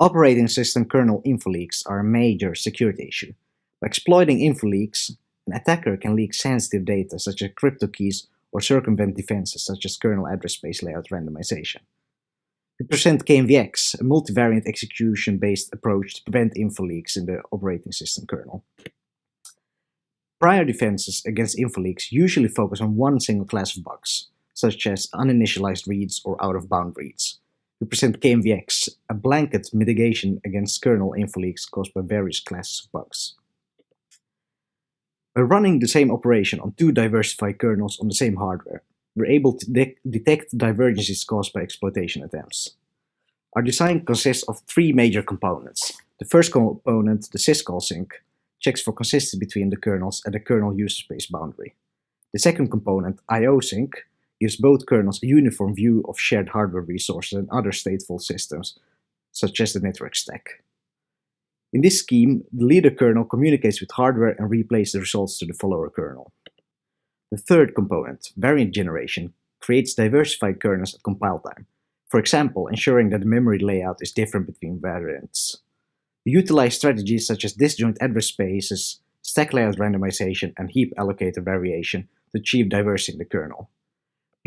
Operating system kernel info leaks are a major security issue. By exploiting info leaks, an attacker can leak sensitive data such as crypto keys or circumvent defenses such as kernel address space layout randomization. We present kMVX, a multivariant execution-based approach to prevent info leaks in the operating system kernel. Prior defenses against info leaks usually focus on one single class of bugs, such as uninitialized reads or out-of-bound reads, we present kMVX, a blanket mitigation against kernel info leaks caused by various classes of bugs. By running the same operation on two diversified kernels on the same hardware, we're able to de detect divergences caused by exploitation attempts. Our design consists of three major components. The first component, the syscall sync, checks for consistency between the kernels at the kernel user space boundary. The second component, IO sync, gives both kernels a uniform view of shared hardware resources and other stateful systems, such as the network stack. In this scheme, the leader kernel communicates with hardware and replays the results to the follower kernel. The third component, variant generation, creates diversified kernels at compile time, for example, ensuring that the memory layout is different between variants. We utilize strategies such as disjoint address spaces, stack layout randomization, and heap allocator variation to achieve diversity in the kernel.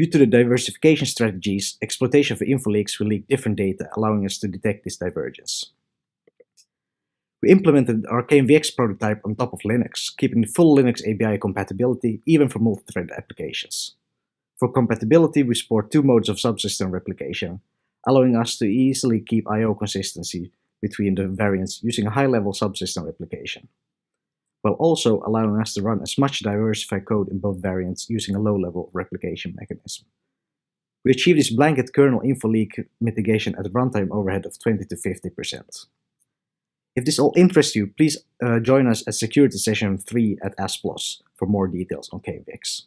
Due to the diversification strategies, exploitation for info leaks will leak different data, allowing us to detect this divergence. We implemented our kMVX prototype on top of Linux, keeping full Linux API compatibility even for multi-thread applications. For compatibility, we support two modes of subsystem replication, allowing us to easily keep I.O. consistency between the variants using a high-level subsystem replication while also allowing us to run as much diversified code in both variants using a low-level replication mechanism. We achieve this blanket kernel info leak mitigation at runtime overhead of 20 to 50%. If this all interests you, please uh, join us at Security Session 3 at ASPLOS for more details on kMVX.